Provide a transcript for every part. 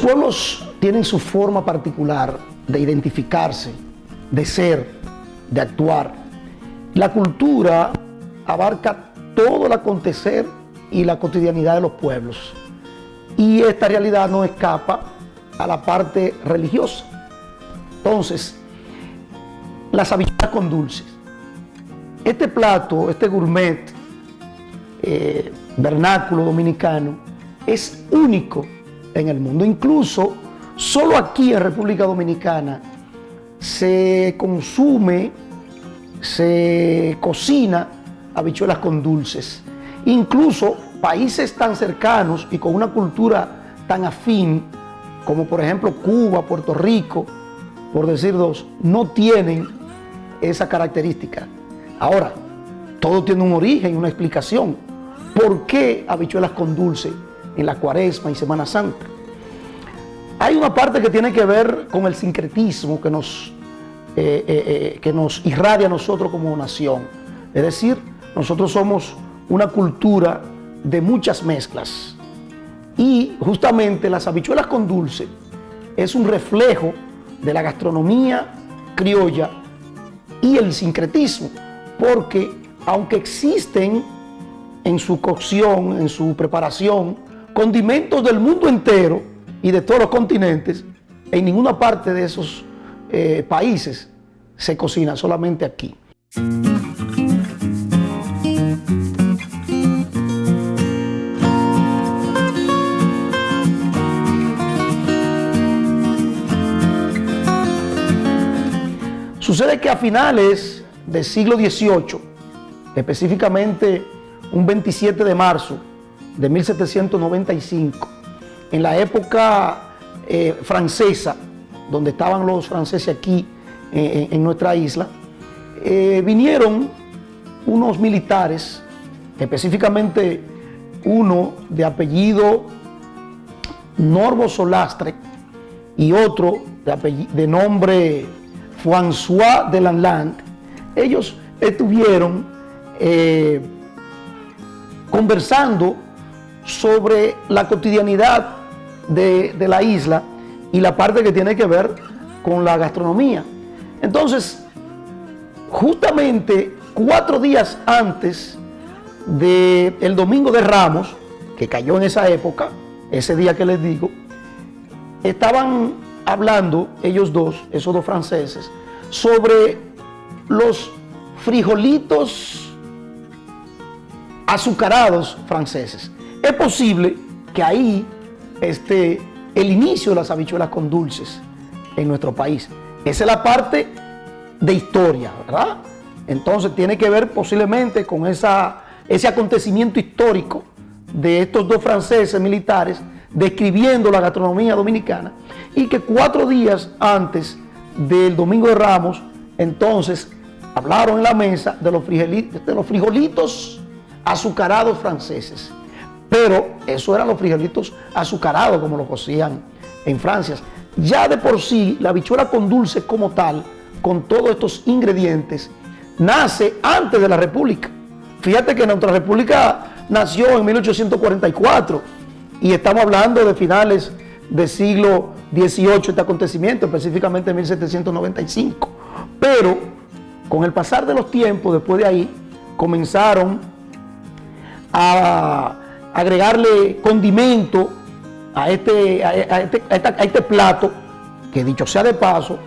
pueblos tienen su forma particular de identificarse, de ser, de actuar. La cultura abarca todo el acontecer y la cotidianidad de los pueblos. Y esta realidad no escapa a la parte religiosa. Entonces, las habichuelas con dulces. Este plato, este gourmet eh, vernáculo dominicano, es único en el mundo. Incluso, solo aquí en República Dominicana se consume, se cocina habichuelas con dulces. Incluso países tan cercanos y con una cultura tan afín, como por ejemplo Cuba, Puerto Rico, por decir dos, no tienen esa característica. Ahora, todo tiene un origen, una explicación. ¿Por qué habichuelas con dulce en la cuaresma y Semana Santa? Hay una parte que tiene que ver con el sincretismo que nos, eh, eh, eh, que nos irradia a nosotros como nación. Es decir, nosotros somos una cultura de muchas mezclas. Y justamente las habichuelas con dulce es un reflejo de la gastronomía criolla y el sincretismo, porque aunque existen en su cocción, en su preparación, condimentos del mundo entero y de todos los continentes, en ninguna parte de esos eh, países se cocina, solamente aquí. Sucede que a finales del siglo XVIII, específicamente un 27 de marzo de 1795, en la época eh, francesa, donde estaban los franceses aquí eh, en nuestra isla, eh, vinieron unos militares, específicamente uno de apellido Norbo Solastre y otro de, de nombre François de Lanland, ellos estuvieron conversando sobre la cotidianidad de, de, la isla y la parte que tiene que ver con la gastronomía. Entonces, justamente cuatro días antes del Domingo de Ramos, que cayó en esa época, ese día que les digo, estaban hablando ellos dos, esos dos franceses, sobre los frijolitos azucarados franceses. Es posible que ahí esté el inicio de las habichuelas con dulces en nuestro país. Esa es la parte de historia, ¿verdad? Entonces tiene que ver posiblemente con ese acontecimiento histórico de estos dos franceses militares describiendo la gastronomía dominicana y que cuatro días antes del Domingo de Ramos, entonces hablaron en la mesa de los de los frijolitos azucarados franceses. Pero eso eran los frijolitos azucarados como los cocían en Francia. Ya de por sí, la bichuela con dulce como tal, con todos estos ingredientes, nace antes de la República. Fíjate que nuestra República nació en 1844 y estamos hablando de finales del siglo XVIII, este acontecimiento, específicamente en 1795. Pero con el pasar de los tiempos, después de ahí, comenzaron a agregarle condimento a este, a, este, a este plato, que dicho sea de paso,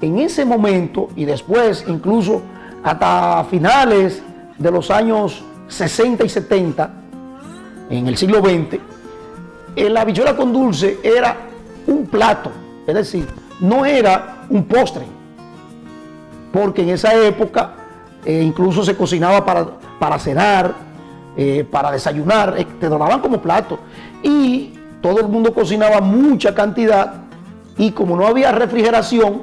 en ese momento y después incluso hasta finales de los años 60 y 70, en el siglo XX, la habichuela con dulce era un plato, es decir, no era un postre, porque en esa época eh, incluso se cocinaba para, para cenar, eh, para desayunar, eh, te donaban como plato, y todo el mundo cocinaba mucha cantidad, y como no había refrigeración,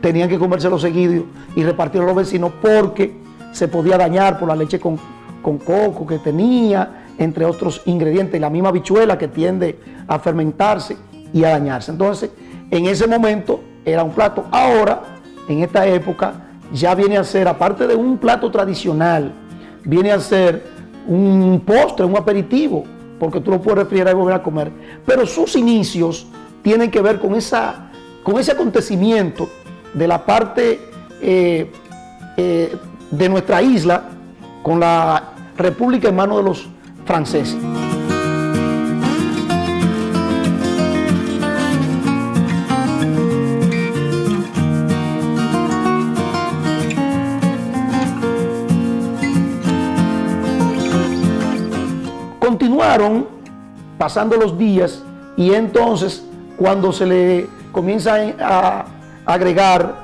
tenían que comérselo seguido y repartirlo a los vecinos porque se podía dañar por la leche con, con coco que tenía, entre otros ingredientes, la misma bichuela que tiende a fermentarse y a dañarse. Entonces, en ese momento era un plato. Ahora, en esta época, ya viene a ser, aparte de un plato tradicional, viene a ser un postre, un aperitivo, porque tú lo puedes refrigerar y volver a comer. Pero sus inicios tienen que ver con, esa, con ese acontecimiento de la parte eh, eh, de nuestra isla con la República en manos de los franceses. Pasando los días y entonces cuando se le comienza a agregar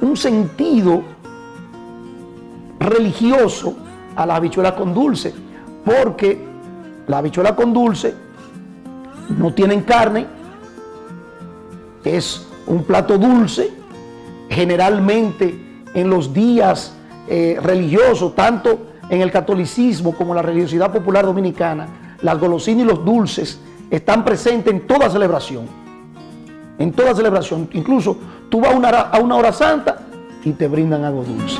un sentido religioso a la habichuela con dulce, porque la habichuela con dulce no tienen carne, es un plato dulce, generalmente en los días eh, religiosos, tanto en el catolicismo como la religiosidad popular dominicana, las golosinas y los dulces están presentes en toda celebración. En toda celebración. Incluso tú vas a una, a una hora santa y te brindan algo dulce.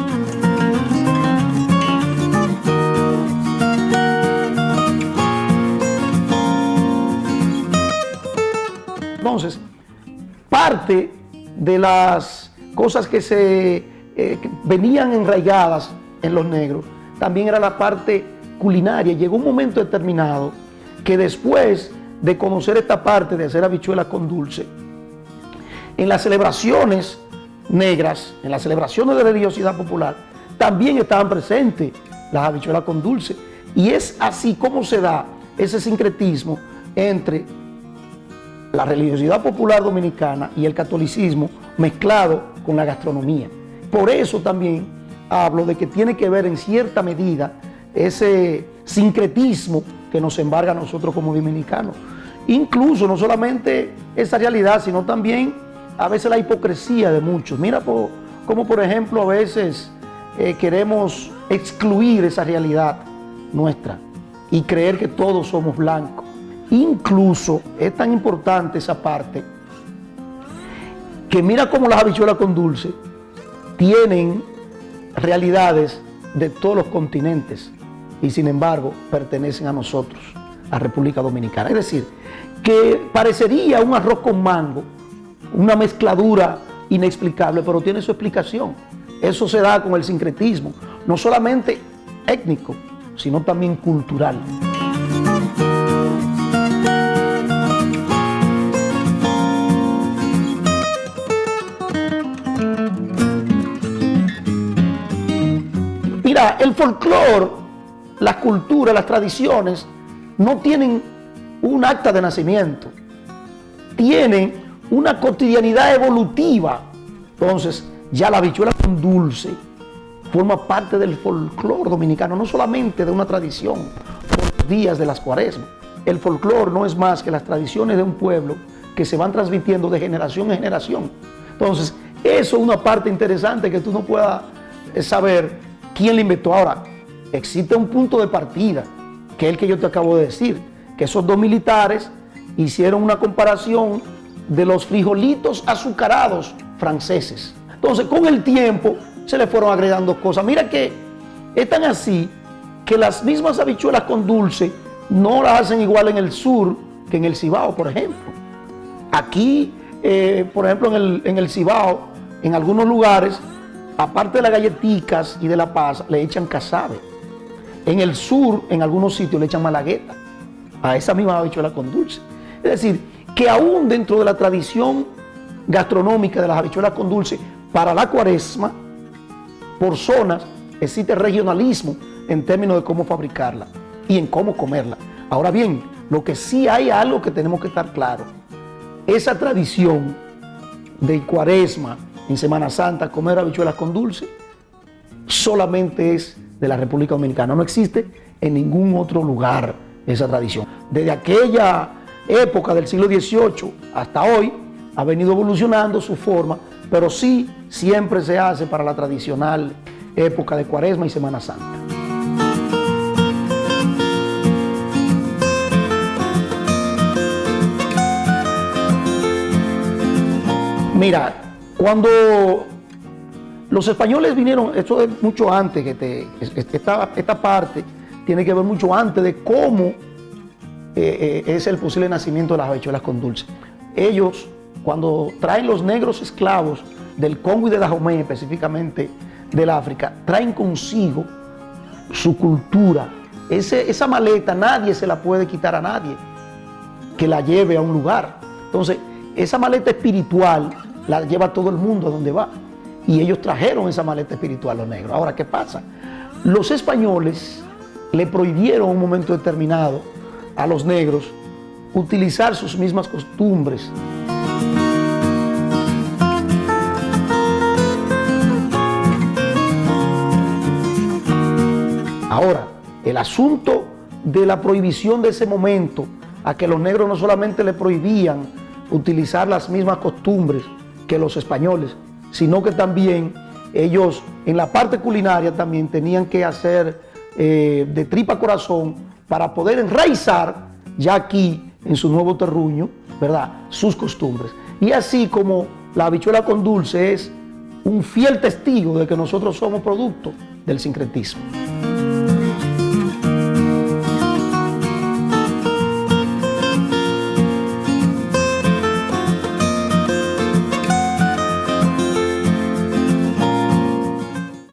Entonces, parte de las cosas que se eh, venían enraigadas en los negros también era la parte culinaria. Llegó un momento determinado que después de conocer esta parte de hacer habichuelas con dulce, en las celebraciones negras, en las celebraciones de religiosidad popular, también estaban presentes las habichuelas con dulce. Y es así como se da ese sincretismo entre la religiosidad popular dominicana y el catolicismo mezclado con la gastronomía. Por eso también hablo de que tiene que ver en cierta medida ese sincretismo que nos embarga a nosotros como dominicanos. Incluso no solamente esa realidad, sino también a veces la hipocresía de muchos. Mira como por ejemplo a veces eh, queremos excluir esa realidad nuestra y creer que todos somos blancos. Incluso es tan importante esa parte que mira cómo las habichuelas con dulce tienen realidades de todos los continentes y sin embargo pertenecen a nosotros, a República Dominicana. Es decir, que parecería un arroz con mango, una mezcladura inexplicable, pero tiene su explicación. Eso se da con el sincretismo, no solamente étnico, sino también cultural. El folclore, las culturas, las tradiciones, no tienen un acta de nacimiento. Tienen una cotidianidad evolutiva. Entonces, ya la habichuela con dulce forma parte del folclore dominicano, no solamente de una tradición por los días de las cuaresmas. El folclore no es más que las tradiciones de un pueblo que se van transmitiendo de generación en generación. Entonces, eso es una parte interesante que tú no puedas saber ¿Quién le inventó? Ahora, existe un punto de partida, que es el que yo te acabo de decir, que esos dos militares hicieron una comparación de los frijolitos azucarados franceses. Entonces, con el tiempo se le fueron agregando cosas. Mira que es tan así que las mismas habichuelas con dulce no las hacen igual en el sur que en el Cibao, por ejemplo. Aquí, eh, por ejemplo, en el, en el Cibao, en algunos lugares, aparte de las galletitas y de la paz, le echan casabe. En el sur, en algunos sitios, le echan malagueta a esa misma habichuela con dulce. Es decir, que aún dentro de la tradición gastronómica de las habichuelas con dulce, para la cuaresma, por zonas, existe regionalismo en términos de cómo fabricarla y en cómo comerla. Ahora bien, lo que sí hay algo que tenemos que estar claro, esa tradición de cuaresma, en Semana Santa comer habichuelas con dulce solamente es de la República Dominicana. No existe en ningún otro lugar esa tradición. Desde aquella época del siglo XVIII hasta hoy ha venido evolucionando su forma, pero sí siempre se hace para la tradicional época de Cuaresma y Semana Santa. Mira, cuando los españoles vinieron, esto es mucho antes, que te, esta, esta parte tiene que ver mucho antes de cómo eh, eh, es el posible nacimiento de las habichuelas con dulce. ellos, cuando traen los negros esclavos del Congo y de Dahomey, específicamente del África, traen consigo su cultura. esa maleta nadie se la puede quitar a nadie que la lleve a un lugar. Entonces, esa maleta espiritual la lleva todo el mundo a donde va. Y ellos trajeron esa maleta espiritual los negros. Ahora, ¿qué pasa? Los españoles le prohibieron en un momento determinado a los negros utilizar sus mismas costumbres. Ahora, el asunto de la prohibición de ese momento, a que los negros no solamente le prohibían utilizar las mismas costumbres que los españoles, sino que también ellos en la parte culinaria también tenían que hacer eh, de tripa corazón para poder enraizar ya aquí en su nuevo terruño, ¿verdad? Sus costumbres. Y así como la habichuela con dulce es un fiel testigo de que nosotros somos producto del sincretismo.